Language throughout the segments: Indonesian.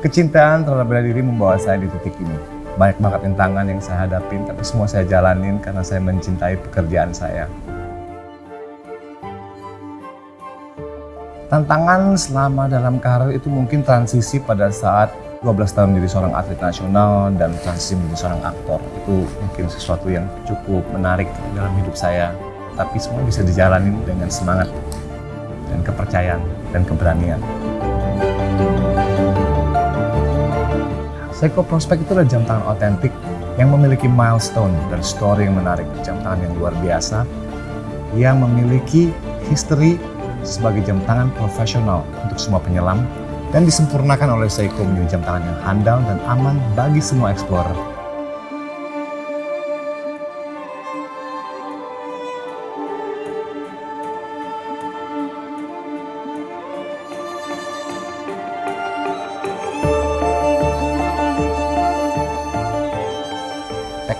Kecintaan terhadap bela diri membawa saya di titik ini. Banyak banget rintangan yang saya hadapin, tapi semua saya jalanin karena saya mencintai pekerjaan saya. Tantangan selama dalam karir itu mungkin transisi pada saat 12 tahun menjadi seorang atlet nasional dan transisi menjadi seorang aktor. Itu mungkin sesuatu yang cukup menarik dalam hidup saya. Tapi semua bisa dijalani dengan semangat dan kepercayaan dan keberanian. Seiko Prospect itu adalah jam tangan otentik yang memiliki milestone dan story yang menarik. Jam tangan yang luar biasa yang memiliki history sebagai jam tangan profesional untuk semua penyelam dan disempurnakan oleh Seiko menjadi jam tangan yang handal dan aman bagi semua explorer.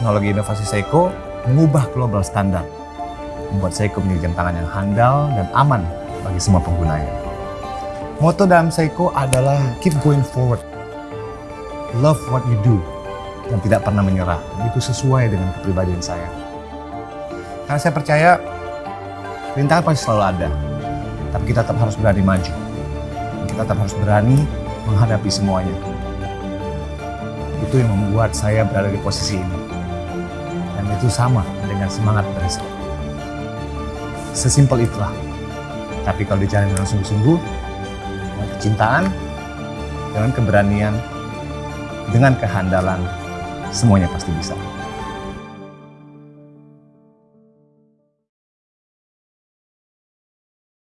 Teknologi inovasi Seiko mengubah global standar, membuat Seiko menjadi jam tangan yang handal dan aman bagi semua penggunanya. Moto dalam Seiko adalah keep going forward, love what you do, dan tidak pernah menyerah. Itu sesuai dengan kepribadian saya. Karena saya percaya rintangan pasti selalu ada, tapi kita tetap harus berani maju. Kita tetap harus berani menghadapi semuanya. Itu yang membuat saya berada di posisi ini. Itu sama dengan semangat saya. Sesimpel itulah. Tapi kalau dijalani dengan sungguh-sungguh, dengan kecintaan, dengan keberanian, dengan kehandalan, semuanya pasti bisa.